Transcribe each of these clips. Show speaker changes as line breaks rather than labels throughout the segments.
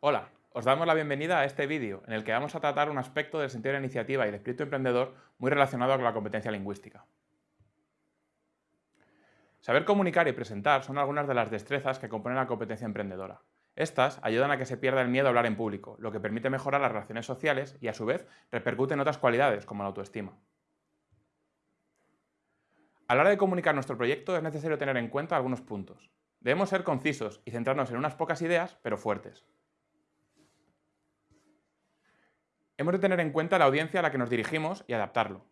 Hola, os damos la bienvenida a este vídeo en el que vamos a tratar un aspecto del sentido de la iniciativa y del espíritu emprendedor muy relacionado con la competencia lingüística. Saber comunicar y presentar son algunas de las destrezas que componen la competencia emprendedora. Estas ayudan a que se pierda el miedo a hablar en público, lo que permite mejorar las relaciones sociales y a su vez repercute en otras cualidades como la autoestima. A la hora de comunicar nuestro proyecto es necesario tener en cuenta algunos puntos. Debemos ser concisos y centrarnos en unas pocas ideas, pero fuertes. Hemos de tener en cuenta la audiencia a la que nos dirigimos y adaptarlo.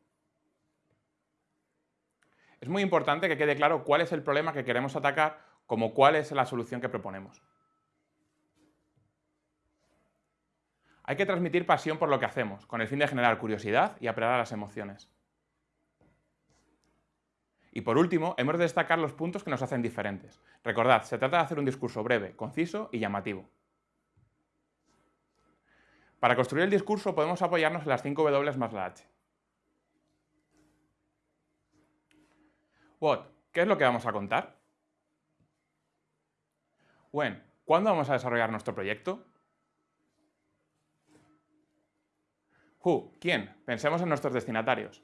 Es muy importante que quede claro cuál es el problema que queremos atacar como cuál es la solución que proponemos. Hay que transmitir pasión por lo que hacemos, con el fin de generar curiosidad y apelar a las emociones. Y por último, hemos de destacar los puntos que nos hacen diferentes. Recordad, se trata de hacer un discurso breve, conciso y llamativo. Para construir el discurso podemos apoyarnos en las 5 W más la H. What, ¿qué es lo que vamos a contar? When, ¿cuándo vamos a desarrollar nuestro proyecto? Who, ¿quién? Pensemos en nuestros destinatarios.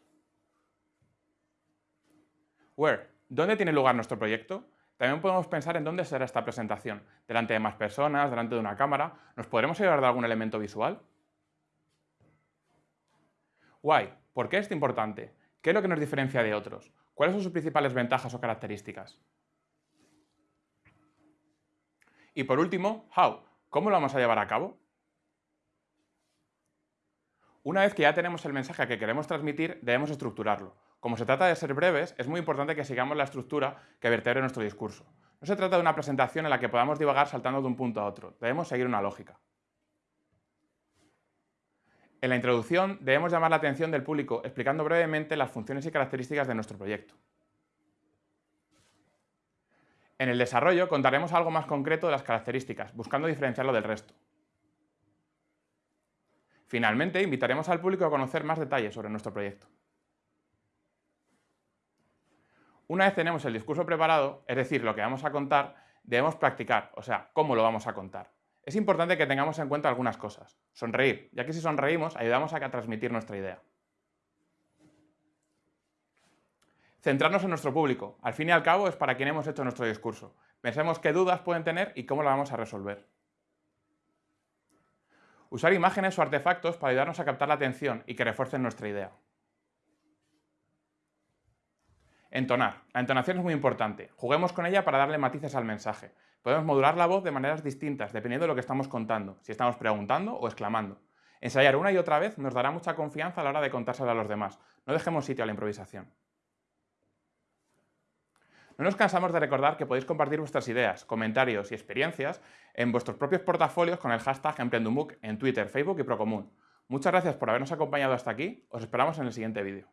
Where, ¿dónde tiene lugar nuestro proyecto? También podemos pensar en dónde será esta presentación. Delante de más personas, delante de una cámara. ¿Nos podremos ayudar de algún elemento visual? Why, ¿por qué es importante? ¿Qué es lo que nos diferencia de otros? ¿Cuáles son sus principales ventajas o características? Y por último, how, ¿cómo lo vamos a llevar a cabo? Una vez que ya tenemos el mensaje que queremos transmitir, debemos estructurarlo. Como se trata de ser breves, es muy importante que sigamos la estructura que vertebre nuestro discurso. No se trata de una presentación en la que podamos divagar saltando de un punto a otro, debemos seguir una lógica. En la introducción debemos llamar la atención del público explicando brevemente las funciones y características de nuestro proyecto. En el desarrollo contaremos algo más concreto de las características, buscando diferenciarlo del resto. Finalmente, invitaremos al público a conocer más detalles sobre nuestro proyecto. Una vez tenemos el discurso preparado, es decir, lo que vamos a contar, debemos practicar, o sea, cómo lo vamos a contar. Es importante que tengamos en cuenta algunas cosas. Sonreír, ya que si sonreímos ayudamos a transmitir nuestra idea. Centrarnos en nuestro público. Al fin y al cabo es para quien hemos hecho nuestro discurso. Pensemos qué dudas pueden tener y cómo la vamos a resolver. Usar imágenes o artefactos para ayudarnos a captar la atención y que refuercen nuestra idea. Entonar. La entonación es muy importante. Juguemos con ella para darle matices al mensaje. Podemos modular la voz de maneras distintas, dependiendo de lo que estamos contando, si estamos preguntando o exclamando. Ensayar una y otra vez nos dará mucha confianza a la hora de contárselo a los demás. No dejemos sitio a la improvisación. No nos cansamos de recordar que podéis compartir vuestras ideas, comentarios y experiencias en vuestros propios portafolios con el hashtag Emprendumook en Twitter, Facebook y Procomún. Muchas gracias por habernos acompañado hasta aquí, os esperamos en el siguiente vídeo.